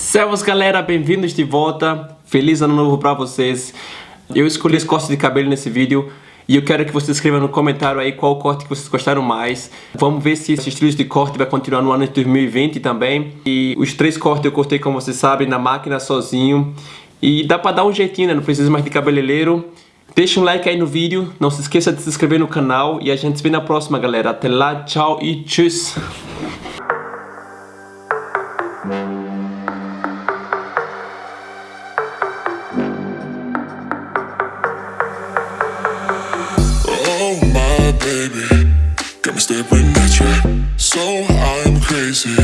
Servus galera, bem-vindos de volta. Feliz ano novo pra vocês. Eu escolhi esse corte de cabelo nesse vídeo e eu quero que vocês escrevam no comentário aí qual corte que vocês gostaram mais. Vamos ver se esse estilo de corte vai continuar no ano de 2020 também. E os três cortes eu cortei, como vocês sabem, na máquina sozinho. E dá pra dar um jeitinho, né? Não precisa mais de cabeleireiro. Deixa um like aí no vídeo, não se esqueça de se inscrever no canal e a gente se vê na próxima, galera. Até lá, tchau e tchau! Baby, got me staring at you. So I'm crazy.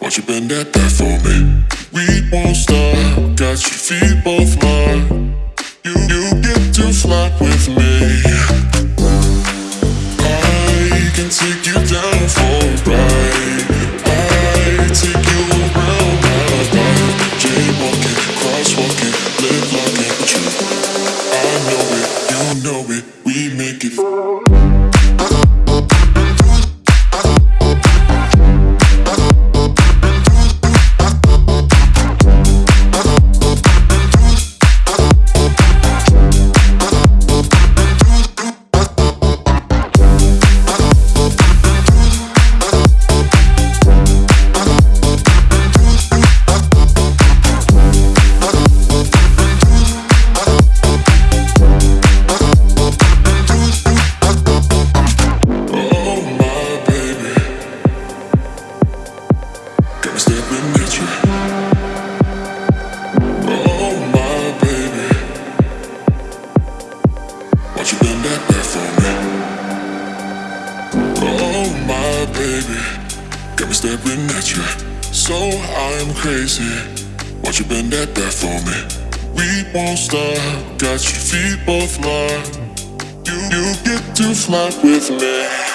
Won't you bend that back for me? We won't stop. Got your feet both locked. You you get to fly with me. I can take you down for a ride. I take you around my life. Jaywalking, crosswalking, locking, but you. I know it, you know it. We make it. Oh got me staring at you. Oh my baby, won't you bend that for me? Oh my baby, got me staring at you. So I'm crazy. Won't you bend that back for me? We won't stop. Got your feet both locked. You you get to fly with me.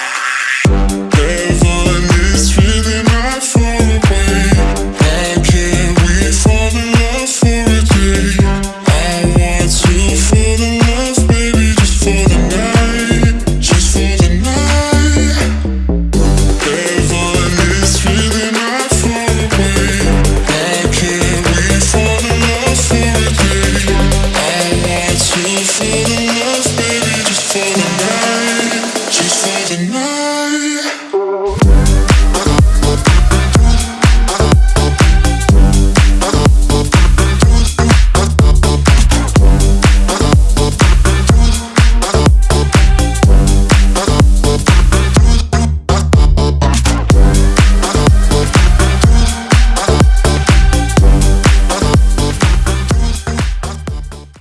sitting